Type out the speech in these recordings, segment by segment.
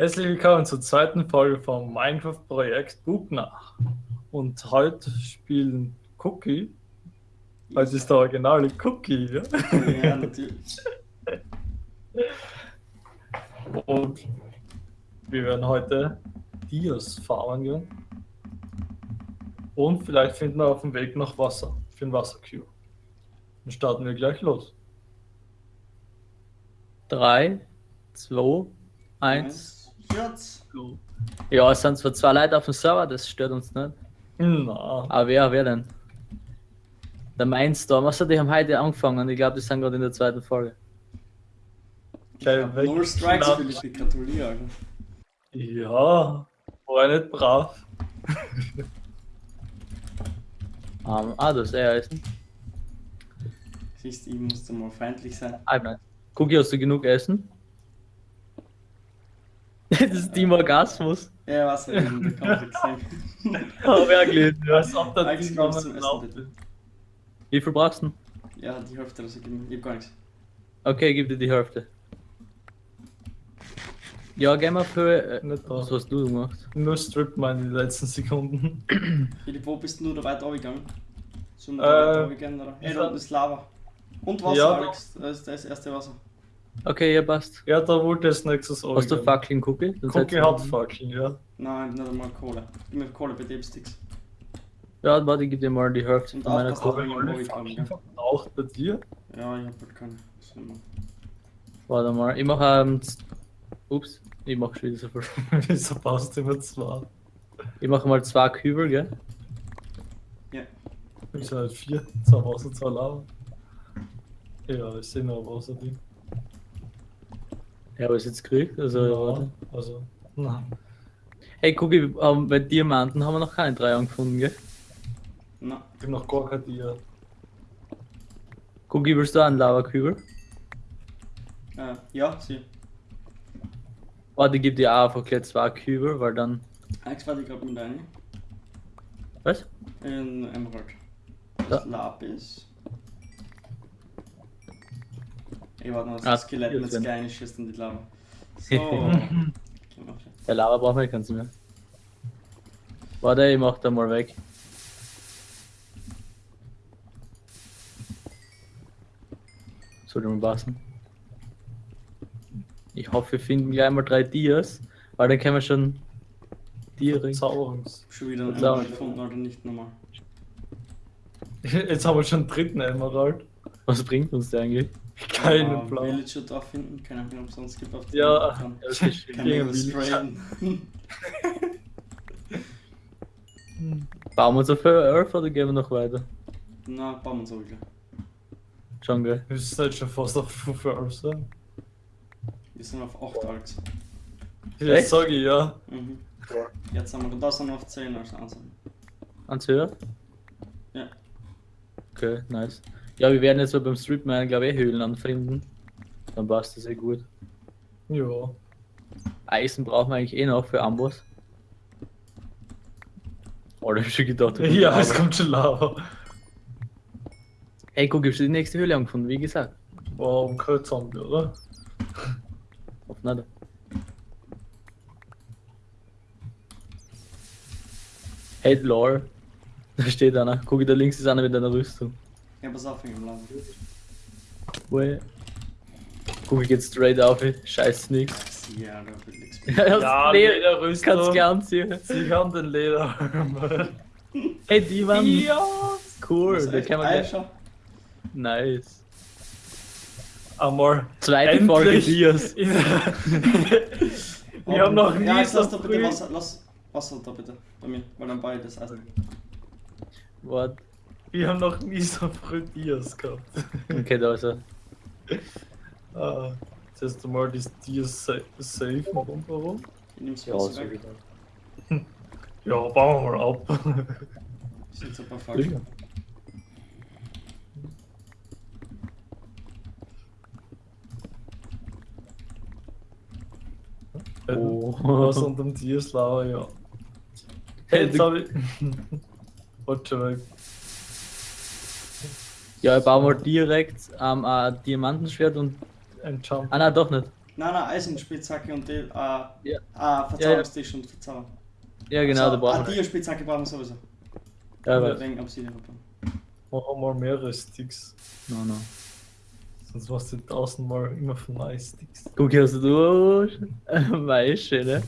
Herzlich willkommen zur zweiten Folge vom Minecraft-Projekt Bubnach. Und heute spielen Cookie. Heute ist der originale Cookie, ja? Ja, natürlich. Und wir werden heute Dias farmen gehen. Und vielleicht finden wir auf dem Weg noch Wasser für den Wassercube. Dann starten wir gleich los. 3, 2, 1. Jetzt. go. Ja, es sind zwar zwei Leute auf dem Server, das stört uns nicht. Na, Aber wer, wer denn? Der Mindstorm, also die haben heute angefangen, ich glaube, die sind gerade in der zweiten Folge. gleich weg. Null Strikes, Philipp, gratuliere. Alter. Ja, war nicht brav. Ähm, ah, das ist eher Essen. Siehst du, ich musste mal feindlich sein. Ah, nein. Cookie, hast du genug Essen? das ist Team Orgasmus. Ja, was ja, da kann ich gesehen. Wer gelesen, ja. Als ob der Alex, Ding kommst zum Essen, bitte. Wie viel brauchst du? Ja, die Hälfte, gebe. Ich hab gar nichts. Okay, gib dir die Hälfte. Ja, gehen wir für. Äh, da. was hast du gemacht? Nur Strip Mine in den letzten Sekunden. Philipp, wo bist du da weiter runtergegangen? Sollen wir Äh, da weiter runtergehen, oder? Ey, da unten ist Lava. Und Wasser, Ja. Alex. Das ist das erste Wasser. Okay, ja, passt. Ja, da wollte es nächstes Mal. Hast du Fackeln, Cookie? Dann Cookie hat Fackeln, ja. Nein, nicht einmal Kohle. Gib mir Kohle bei Dipsticks. Ja, warte, ich gib dir mal die Hälfte Und von meiner Kohle. ich verbraucht bei dir. Ja, ich hab halt keine. Das ist immer- Warte mal, ich mach ähm, Ups, ich mach schon wieder so viel. Wieso baust du immer zwei? Ich mache mal zwei Kübel, gell? Ja. Ich halt vier, zwei Wasser, zwei Lava. Ja, ich sehe noch Wasser drin. Ja, aber ist jetzt gekriegt, also ja, warte. also, na. Hey, guck, ähm, bei Diamanten haben wir noch keine drei angefunden, gell? Na, Ich hab noch gar kein Tier. Guck, willst du einen Lava-Kübel? äh, ja, sie. Warte, ich geb dir auch einfach gleich zwei Kübel, weil dann. Alex, warte ich gerade mit rein. Was? In Emerald. Das Lapis. Ich warte noch, das Ah, Skelett hier mit drin. kleinen schießt in die Lava. So. Der Lava braucht man keins mehr. Warte, ich mach da mal weg. Sollte mal passen. Ich hoffe, wir finden gleich mal drei Dias, weil dann können wir schon direkt. Verzauberungs. Schon wieder ein Klar. Emerald gefunden oder nicht nochmal. Jetzt haben wir schon den dritten Emerald. Was bringt uns der eigentlich? Keinen Ja, Plan. Villager da finden, keine Ahnung, ob es sonst gibt auf dem Ja. Plan. Ja, das ist Kann ich Villager. sprayen. Bauen wir uns auf Earth oder gehen wir noch weiter? Na, bauen wir so wieder. Schon geil. Wir sind jetzt schon fast auf 5 Euro sein. Wir sind auf 8 Alex. Ja, Echt? sag ich ja. Mhm. Jetzt haben wir, da sind wir auf 10 als Ansatz. Ans höher? Ja. Okay, nice. Ja, wir werden jetzt beim Streetman, glaube ich, eh Höhlen anfinden. Dann passt das eh gut. Ja. Eisen brauchen wir eigentlich eh noch für Amboss. Oh, da hab ich schon gedacht. Ja, Lava. es kommt schon Lava. Hey, guck, ich hab schon die nächste Höhle angefunden, wie gesagt. Warum kein Zombie, oder? Auf nicht. Hey, lol. Da steht einer. Guck, da links ist einer mit einer Rüstung. Ja, pass auf, wegen dem Lava. Ue. Guck, ich geht straight auf. Scheiß nix. Ja, da wird nichts Ja, Ja, Leder. Lederrüstung. Kannst gern anziehen. Sie haben den Leder. Hey, die waren ja. cool. Da kann man gleich. Nice. Einmal. Zweite Folge Endlich. Dias. Wir haben noch nie Ja, jetzt so lass da bitte Wasser, lass Wasser da bitte bei mir, weil dann ich das Eisen. What? Wir haben noch nie so früh Dias gehabt. Okay, da ist er. Ah, jetzt hast du mal das Dias sa safe warum, warum? Ich nehm's Ja, weg. wieder. Ja, bauen wir mal ab. Sind so ein paar falsch. Sicher. Oh. Was unter dem Dias Lava, ja. Hey, jetzt hab ich. Warte schon weg. Ja, ich baue mal direkt ähm, ein Diamantenschwert und. Ein Jump. Ah, nein, doch nicht. Nein, nein, Eisenspitzhacke und die, äh, Ja. ah, Verzauberungstisch und Verzauber. Ja, genau, also, da brauchen Ah, wir. Dia-Spitzhacke brauchen wir sowieso. Ja, weiß. wegen Obsidian. Machen wir mehrere Sticks. No, no. Sonst machst du tausendmal immer von neuen Sticks. Guck, hier hast du Maische, ne?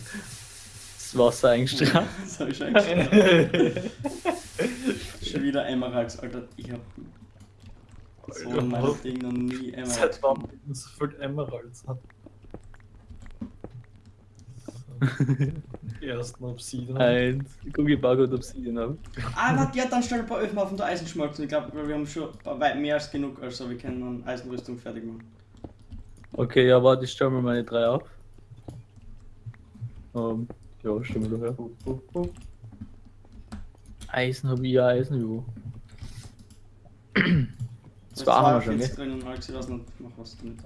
Das Wasser eingestrahlt. Das hab ich schon eingestellt. Schon wieder Emeralds, Alter. Ich hab so in meinem Ding noch nie Emeralds. Seit wann so viel Emeralds hat. Ersten Obsidian. Eins. Guck, ich baue gerade Obsidian ab. Ah, warte, ja, dann stell ein paar Öfen auf und der Eisen schmolzen. Ich glaube, wir haben schon weit mehr als genug, also wir können eine Eisenrüstung fertig machen. Okay, ja, warte, ich stelle mir meine drei auf. Ähm, ja, stell mir doch her. Eisen habe ich ja Eisen, jo. Das Zwei haben wir schon, gell? drin und Alex, ich weiß nicht, mach was damit.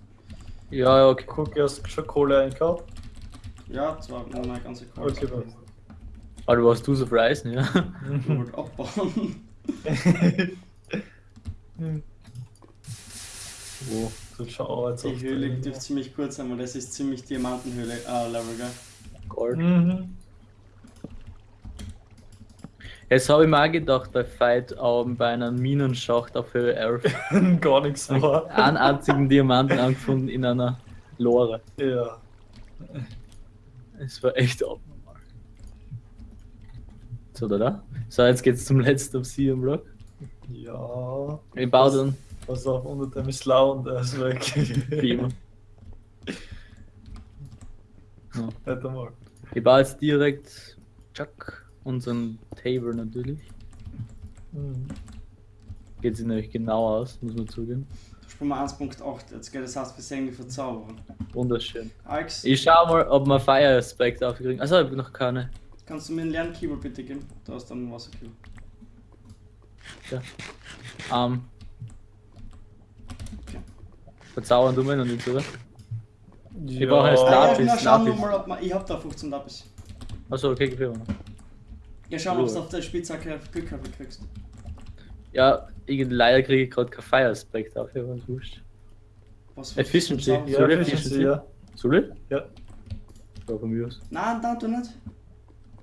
Ja, ja, okay. Guck, hast du schon Kohle eingekauft? Ja, zwar meine ganze Kohle. Okay, dann. Aber du hast du so viel Eisen, ja? Ich wollte abbauen. Wo? So schau jetzt Die Höhle dürfte ziemlich kurz sein, weil das ist ziemlich Diamantenhöhle, äh, Level, gell? Gold. Mhm. Jetzt habe ich mir auch gedacht, bei Fight ähm, bei einem Minenschacht auf Höhe 11 Gar nichts war. einen einzigen Diamanten angefunden in einer Lore. Ja. Es war echt abnormal. So, da, da. So, jetzt geht's zum letzten Obsidian-Block. Ja. Ich baue dann Pass auf, unter dem ist lau und er ist weg. wie immer. Ja. Mal. Ich baue jetzt direkt Chuck, unseren Table natürlich. Mhm. Geht sich nämlich genau aus, muss man zugeben. Mal 1.8, jetzt geht das heißt, wir sehen die Verzauberung. Wunderschön. Alex, Ich schau mal, ob wir Fire Aspect aufkriegen. Also, ich hab noch keine. kannst du mir einen leeren Keyboard bitte geben? Da ist dann ein Wasserkübel. Ähm. Okay. Verzaubern tun wir noch nicht, oder? Ja. brauchen jetzt Ah, ja, Lapis, schauen wir Lapis. mal, ob man. Ich hab da 15 Lapis. Achso, okay, gib her mal. Ja, schauen, ob du auf der Spitzhacke Glück haben kriegst. Ja, ich, leider kriege ich gerade kein Fire Aspect auf, aber ist wurscht. Was was- Efficiency. was- Ja, Soll ich Efficiency, Efficiency? ja. Soll ich? Ja. Ja, von mir aus. Nein, nein, du nicht.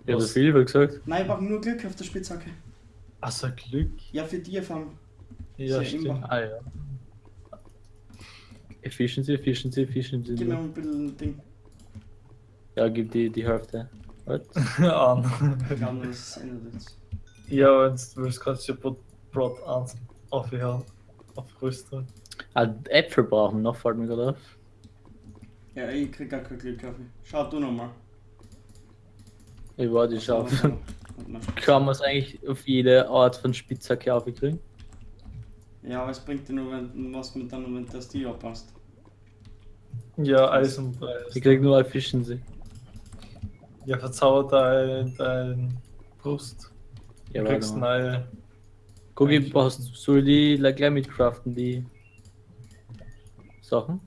Ja, Was? so viel, wie gesagt. Nein, ich brauche nur Glück auf der Spitzhacke. Also Glück. Ja, für die fangen. Ja, Sehr stimmt. immer. Ah, ja. Efficiency, Efficiency, Efficiency. Gib mir mal ein bisschen Ding. Ja, gib die, die Hälfte. Was? An. Das ändert jetzt. Ja, ja Brot, Brot 1 aufhören. Auf Rüstung. Ah, Äpfel brauchen wir noch, fällt mir gerade auf. Ja, ich krieg gar kein Glück auf. Schau du nochmal. Ich warte, ich schau. Kann man es eigentlich auf jede Art von Spitzhacke aufkriegen? Ja, aber es bringt dir nur wenn, was mit dann, wenn das die abpasst. Ja, Eisenpreis. Ich krieg nur Efficiency. Ja, verzauber dein, dein Brust. Ja, du warte kriegst mal. neue. Guck, ich brauchst, soll die like, gleich mitcraften, die Sachen?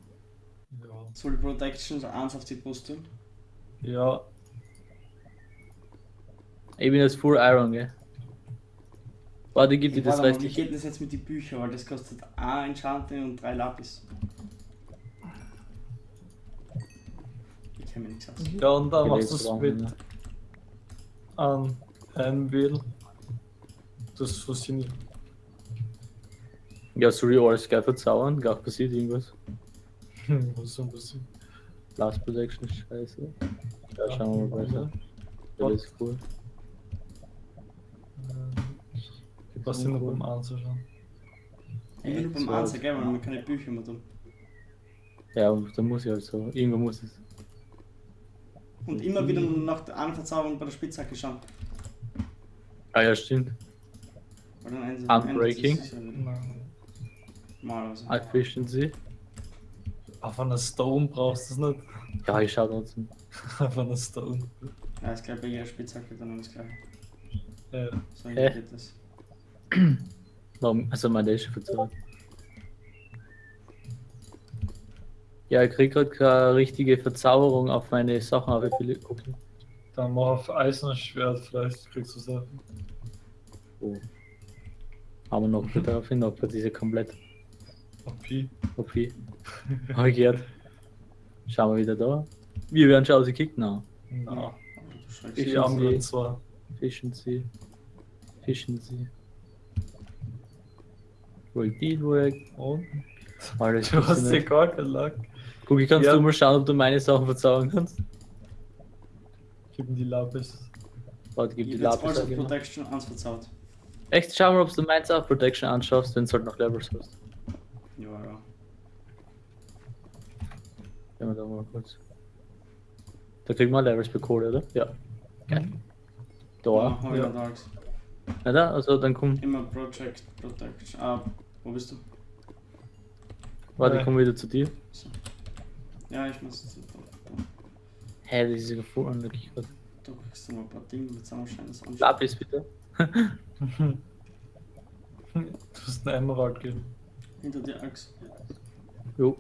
Ja. Soll Protection 1 auf die Brust tun? ja, Ich bin jetzt Full Iron, gell? Warte, gib dir das Warte mal, wie geht das jetzt mit den Büchern? Weil das kostet ein Enchanting und drei Lapis. Ich aus. ja, und dann machst du es mit an Anvil. Das funktioniert. Ja, ich alles gleich verzaubern? Gar passiert irgendwas. Was soll das sein? Blast Protection ist scheiße. Ja, schauen wir mal weiter. Ja, das ist cool. Was sind noch beim anzuschauen? Ich bin nur beim So. Ansatz, gell, weil man keine Bücher mehr tun. Ja, da muss ich halt so. Irgendwo muss es. Und immer wieder nach der einen Verzauberung bei der Spitzhacke schauen. Ah ja, stimmt. Unbreaking? Nein. Normalerweise. Efficiency. Auf einer Stone brauchst du es nicht. Ja, ich schau trotzdem. Auf einer Stone. Ja, ist gleich bei jeder Spitzhacke dann alles gleich. Ja. So Hä? geht das. Warum? Also mein der ist schon verzaubert. Ja, ich krieg grad keine richtige Verzauberung auf meine Sachen, aber ich will gucken. Dann mach auf Eisenschwert, vielleicht kriegst du es auch. Oh. Haben wir noch darauf hin, ob wir diese komplett OP. OP. Hab ich gehört. Schauen wir wieder da. Wir werden schon ausgekickt, na. Na, Aber Ich die schon. hab- anderen zwei. Efficiency. Efficiency. Roll Deal Work. Und? Alles Du hast dir gar keinen Lack. Guck, ich kannst Ja. du mal schauen, ob du meine Sachen verzaubern kannst. Gib ihm die Lapis. Warte, gib Ich die Lapis. auch genau. Protection 1 verzaut. Echt, schau mal, ob du meins auch Protection anschaust, wenn du halt noch Levels hast. Ja, ja. Gehen wir da mal kurz. Da kriegen wir Levels per Code, oder? Ja. Geil. Da. Ja, hab ich ja. ja. Darks. Na da, also dann komm, Immer Project Protection. Ah, wo bist du? warte, ich komm wieder zu dir. Ja, ich muss jetzt. Hä, das ist ja gefahren, da krieg ich grad. da kriegst du mal ein paar Dinge mit anschauen. Lapis bitte. Du hast einen Emerald geben. Hinter dir, Axt. Jo,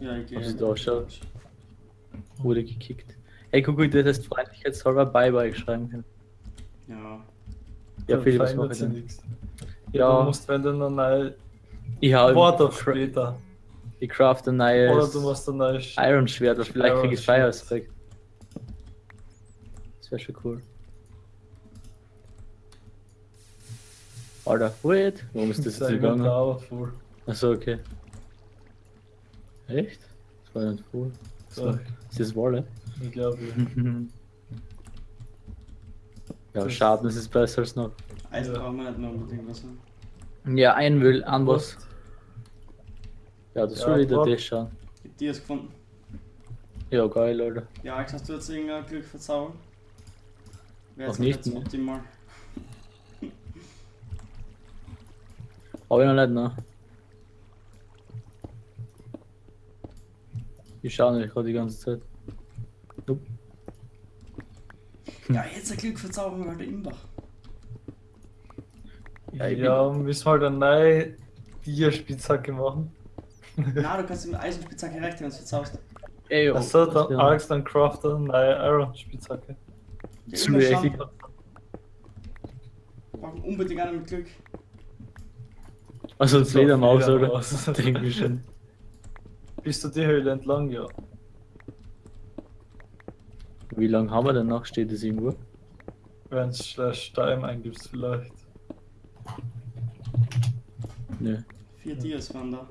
Ja, ich gehe. Hab sie da schon. wurde gekickt. Ey, guck, wie du das heißt freundlichkeitshalber Bye-Bye schreiben können. Ja. Ja, Philipp, was mache ich denn? nichts. Du Ja, musst, wenn du eine neue ich hau Wort auf cra später. Ich craft ein Oder neues du musst ein neues. Iron Schwert, oder vielleicht krieg ich Fire. Aspect. Das wäre schon cool. Alter, wait, warum ist das jetzt gegangen? Achso, okay. Echt? Das war nicht cool. So, Ist das Wolle? ich glaube, ja, Das- Schaden ist es besser als noch. Eisen Ja. brauchen wir nicht mehr unbedingt was. Ne? Ja, ein will an was. Ja, das Ja, soll wieder das schauen. Ich hab dir es gefunden. Ja, geil, Alter. Ja, Axt, hast du jetzt irgendein Glück verzaubert? Wäre jetzt nicht, ne? optimal. Hab ich noch nicht, ne? Ich schau nicht gerade die ganze Zeit. Nope. Ja, jetzt ein Glück verzaubern wir halt der Imbach. Ja, ich Ja, müssen wir halt eine neue Dia-Spitzhacke machen. Na, du kannst mit Eisenspitzhacke recht, wenn du es verzauberst. Ey, oh, Achso, dann. Alex dann Crafter eine neue Iron-Spitzhacke. Ja, Zu immer mir schauen. echt- Wir brauchen unbedingt einen mit Glück. Also So, Fledermaus, oder? Denke ich schon. Bist du die Höhle entlang, ja. Wie lange haben wir denn noch? Steht das irgendwo? Wenn es slash time eingibst vielleicht. Ne, Vier Dias waren da.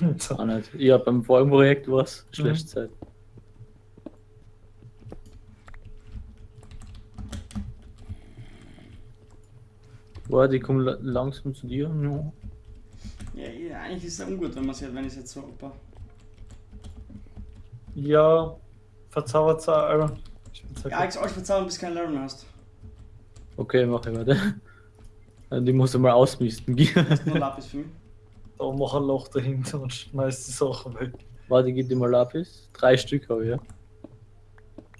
auch nicht. Ja, beim vorigen Projekt war es Mhm. schlecht Zeit. Warte, ich komme la langsam zu dir. Ja. Ja, ja, eigentlich ist es ungut, wenn man es wenn ich es jetzt so opa. ja, verzaubert eine Iron-Spitzhacke. Ja, ich euch verzaubern, bis du kein Level mehr hast. Okay, mach ich weiter. Die musst du mal ausmisten. Hast du nur Lapis für mich? Da mach ein Loch dahinter und schmeiß die Sachen weg. Warte, gib dir mal Lapis. Drei Stück habe ich, ja.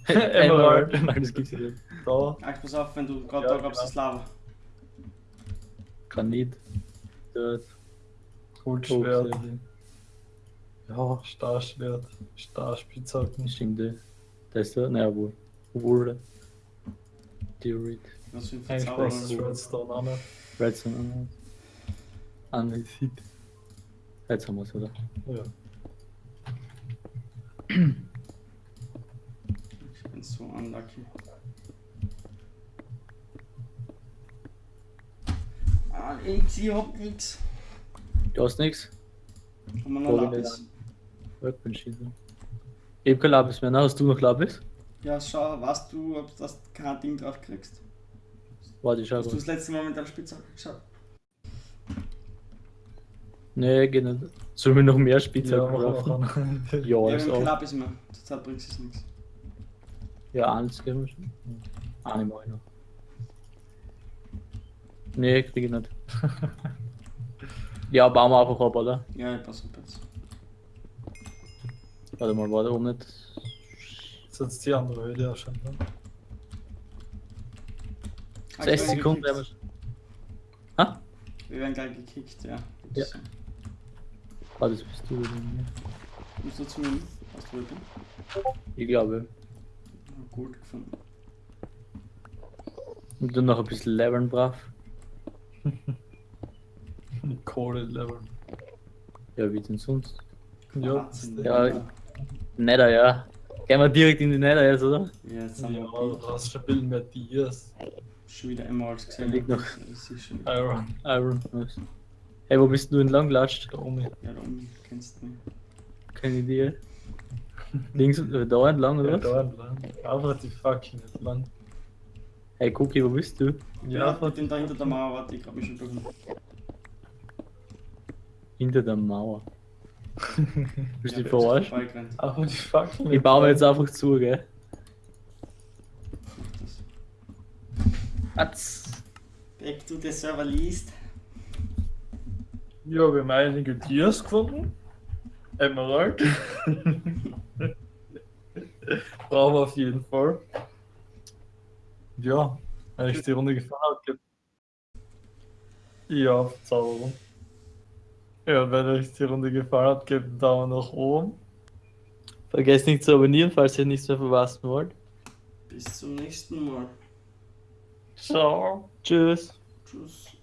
Emerald. Nein, das gibt's nicht. Da, Ach, pass auf, wenn du gerade Ja, da gabst, genau. das Lava. Granit. Dort. Goldschwert, Okay. Ja, Starschwert, Starspitzhacken. stimmt. eh. Da ist der. Naja, wo? Wo Theorit. Was für ein Verzauberer. Redstone auch nicht. Redstone an. Anvisiert. Jetzt haben wir es, oder? Ja. Ich bin so unlucky. Ah, nix, ich hab nix. Du hast nichts? Haben wir noch ihn Lapis? Ich hab kein Lapis mehr. Na, hast du noch Lapis? Ja, schau, weißt du, ob du das kein Ding drauf kriegst? Warte, ich schau Hast du das letzte Mal mit deiner Spitzhacke geschaut? Nee, geht nicht. Sollen wir noch mehr Ja, Spielzeug auch einen. Ja, Ja, ist auch. Lapis mehr. Zurzeit bringt es nichts. Ja, eins geben wir schon. Eine mach ich noch. Nee, krieg ich nicht. ja, bauen wir einfach ab, oder? Ja, ich pass auf jetzt. Warte mal, war da oben nicht. Das ist jetzt die andere Höhle auch schon. Ne? 60 Sekunden werden wir schon. Ha? Wir werden gleich gekickt, ja. Ja. Warte, das bist du. oder? Musst du zu mir? Hast du heute? Ich glaube. Gut gefunden. Und dann noch ein bisschen leveln brav. Kohle-Level. Ja, wie denn sonst? Ja, Wahnsinn. Ja, Nether, ja. Gehen wir direkt in die Nether jetzt, oder? Ja, jetzt haben ja, wir schon viel mehr Dias. schon wieder Emeralds gesehen. Da liegt noch-. Iron. Iron. Nice. Hey, wo bist du entlang gelatscht? Da oben. Ja, da oben kennst du mich. Keine Idee. Links, äh, da entlang, oder Ja, da entlang. Einfach die fucking entlang. Hey, Cookie, wo bist du? Ja, ich bin da hinter der Mauer, warte, ich hab mich schon durch. Hinter der Mauer. Bist du Ja, verarscht? Einfach die fucking Ich baue mir jetzt einfach zu, gell? Das- Atz. Back to the server liest. Ja, wir haben einige Dias gefunden. Emerald. Brauchen wir auf jeden Fall. Ja, wenn euch die Runde gefallen hat, gebt. Ja, Verzauberung. Ja, wenn euch die Runde gefallen hat, gebt einen Daumen nach oben. Vergesst nicht zu abonnieren, falls ihr nichts mehr verpassen wollt. Bis zum nächsten Mal. Ciao. Tschüss. Tschüss.